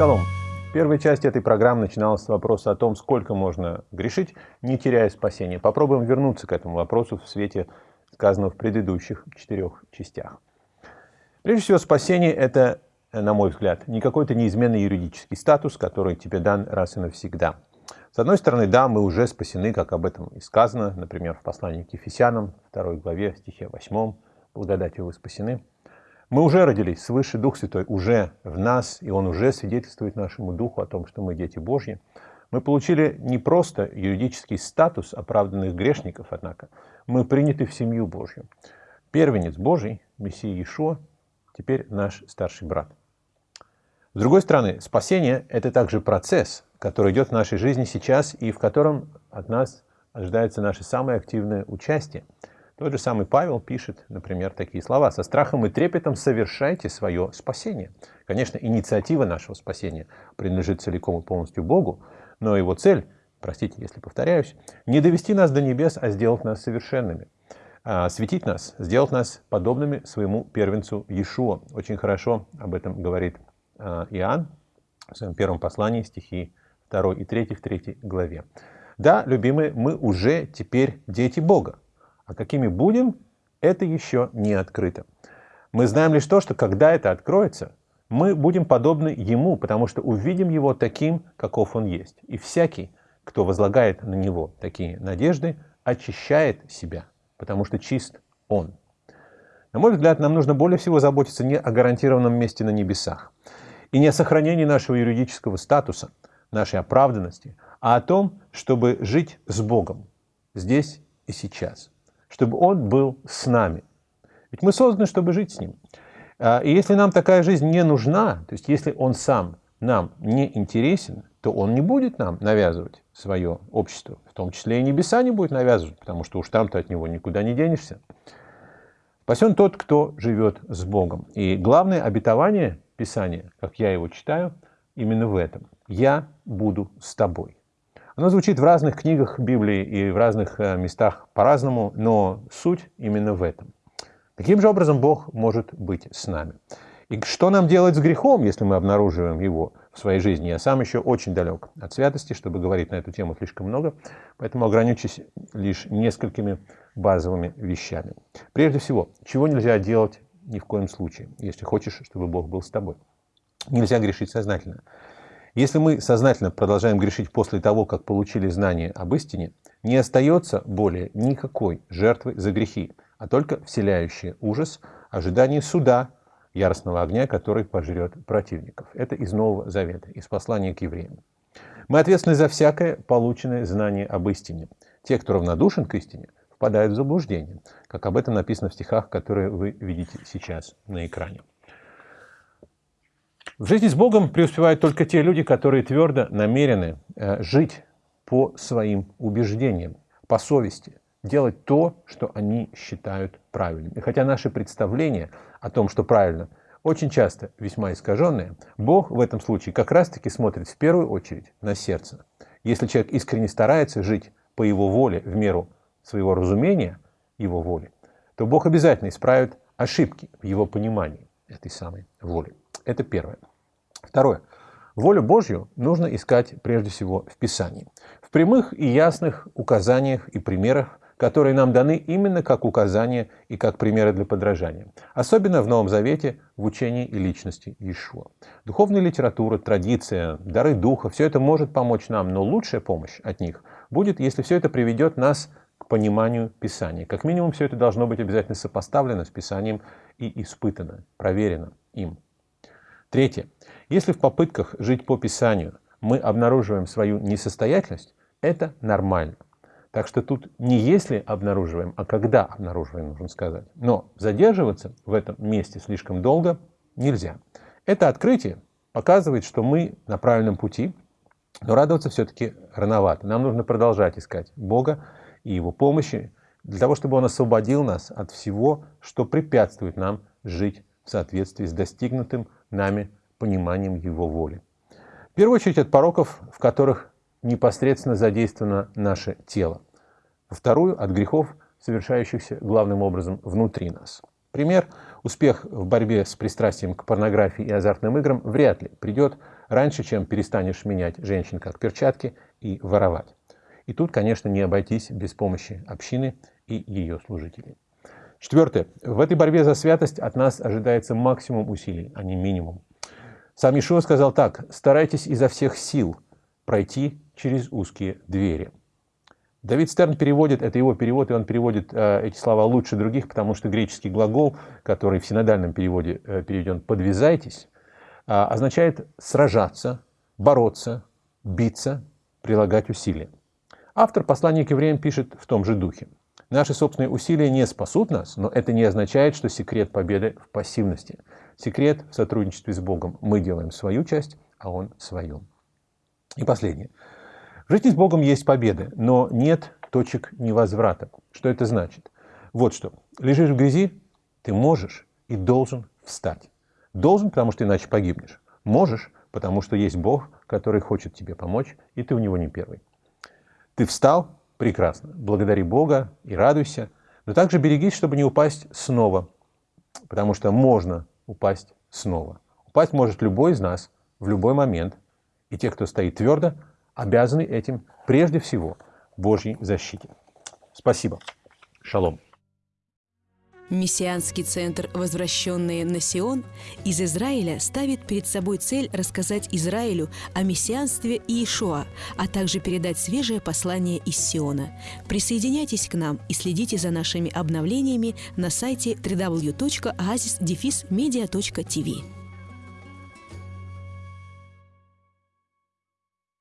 Шалом! Первая часть этой программы начиналась с вопроса о том, сколько можно грешить, не теряя спасения. Попробуем вернуться к этому вопросу в свете сказанного в предыдущих четырех частях. Прежде всего, спасение – это, на мой взгляд, не какой-то неизменный юридический статус, который тебе дан раз и навсегда. С одной стороны, да, мы уже спасены, как об этом и сказано, например, в послании к Ефесянам, 2 главе, стихе 8, благодатью вы спасены. Мы уже родились свыше, Дух Святой уже в нас, и Он уже свидетельствует нашему Духу о том, что мы дети Божьи. Мы получили не просто юридический статус оправданных грешников, однако, мы приняты в семью Божью. Первенец Божий, Мессия Иешуа, теперь наш старший брат. С другой стороны, спасение – это также процесс, который идет в нашей жизни сейчас и в котором от нас ожидается наше самое активное участие. Тот же самый Павел пишет, например, такие слова. «Со страхом и трепетом совершайте свое спасение». Конечно, инициатива нашего спасения принадлежит целиком и полностью Богу, но его цель, простите, если повторяюсь, не довести нас до небес, а сделать нас совершенными. А, светить нас, сделать нас подобными своему первенцу Иешуа. Очень хорошо об этом говорит а, Иоанн в своем первом послании, стихи 2 и 3 в 3 главе. Да, любимые, мы уже теперь дети Бога. А какими будем, это еще не открыто. Мы знаем лишь то, что когда это откроется, мы будем подобны Ему, потому что увидим Его таким, каков Он есть. И всякий, кто возлагает на Него такие надежды, очищает себя, потому что чист Он. На мой взгляд, нам нужно более всего заботиться не о гарантированном месте на небесах и не о сохранении нашего юридического статуса, нашей оправданности, а о том, чтобы жить с Богом здесь и сейчас чтобы Он был с нами. Ведь мы созданы, чтобы жить с Ним. А, и если нам такая жизнь не нужна, то есть если Он сам нам не интересен, то Он не будет нам навязывать свое общество. В том числе и небеса не будет навязывать, потому что уж там-то от Него никуда не денешься. Спасен тот, кто живет с Богом. И главное обетование Писания, как я его читаю, именно в этом. «Я буду с тобой». Оно звучит в разных книгах Библии и в разных э, местах по-разному, но суть именно в этом. Каким же образом Бог может быть с нами? И что нам делать с грехом, если мы обнаруживаем его в своей жизни? Я сам еще очень далек от святости, чтобы говорить на эту тему слишком много, поэтому ограничусь лишь несколькими базовыми вещами. Прежде всего, чего нельзя делать ни в коем случае, если хочешь, чтобы Бог был с тобой? Нельзя грешить сознательно. Если мы сознательно продолжаем грешить после того, как получили знание об истине, не остается более никакой жертвы за грехи, а только вселяющий ужас ожидание суда, яростного огня, который пожрет противников. Это из Нового Завета, из послания к евреям. Мы ответственны за всякое полученное знание об истине. Те, кто равнодушен к истине, впадают в заблуждение, как об этом написано в стихах, которые вы видите сейчас на экране. В жизни с Богом преуспевают только те люди, которые твердо намерены э, жить по своим убеждениям, по совести, делать то, что они считают правильным. И хотя наши представления о том, что правильно, очень часто весьма искаженные, Бог в этом случае как раз-таки смотрит в первую очередь на сердце. Если человек искренне старается жить по его воле, в меру своего разумения его воли, то Бог обязательно исправит ошибки в его понимании этой самой воли. Это первое. Второе. Волю Божью нужно искать прежде всего в Писании. В прямых и ясных указаниях и примерах, которые нам даны именно как указания и как примеры для подражания. Особенно в Новом Завете в учении и личности Иешуа. Духовная литература, традиция, дары Духа – все это может помочь нам, но лучшая помощь от них будет, если все это приведет нас к пониманию Писания. Как минимум, все это должно быть обязательно сопоставлено с Писанием и испытано, проверено им. Третье. Если в попытках жить по Писанию мы обнаруживаем свою несостоятельность, это нормально. Так что тут не если обнаруживаем, а когда обнаруживаем, нужно сказать. Но задерживаться в этом месте слишком долго нельзя. Это открытие показывает, что мы на правильном пути, но радоваться все-таки рановато. Нам нужно продолжать искать Бога и Его помощи, для того, чтобы Он освободил нас от всего, что препятствует нам жить в соответствии с достигнутым нами пониманием Его воли. В первую очередь от пороков, в которых непосредственно задействовано наше тело. Во вторую – от грехов, совершающихся главным образом внутри нас. Пример – успех в борьбе с пристрастием к порнографии и азартным играм вряд ли придет раньше, чем перестанешь менять женщин как перчатки и воровать. И тут, конечно, не обойтись без помощи общины и ее служителей. Четвертое. В этой борьбе за святость от нас ожидается максимум усилий, а не минимум. Сам Ишуа сказал так, старайтесь изо всех сил пройти через узкие двери. Давид Стерн переводит, это его перевод, и он переводит э, эти слова лучше других, потому что греческий глагол, который в синодальном переводе э, переведен «подвязайтесь», э, означает сражаться, бороться, биться, прилагать усилия. Автор послания к евреям пишет в том же духе. Наши собственные усилия не спасут нас, но это не означает, что секрет победы в пассивности. Секрет в сотрудничестве с Богом. Мы делаем свою часть, а Он свою. И последнее. В жизни с Богом есть победы, но нет точек невозврата. Что это значит? Вот что. Лежишь в грязи, ты можешь и должен встать. Должен, потому что иначе погибнешь. Можешь, потому что есть Бог, который хочет тебе помочь, и ты у него не первый. Ты встал? Прекрасно. Благодари Бога и радуйся. Но также берегись, чтобы не упасть снова. Потому что можно упасть снова. Упасть может любой из нас в любой момент. И те, кто стоит твердо, обязаны этим прежде всего Божьей защите. Спасибо. Шалом. Мессианский центр «Возвращенные на Сион» из Израиля ставит перед собой цель рассказать Израилю о мессианстве Иешуа, а также передать свежее послание из Сиона. Присоединяйтесь к нам и следите за нашими обновлениями на сайте www.oasisdefismedia.tv.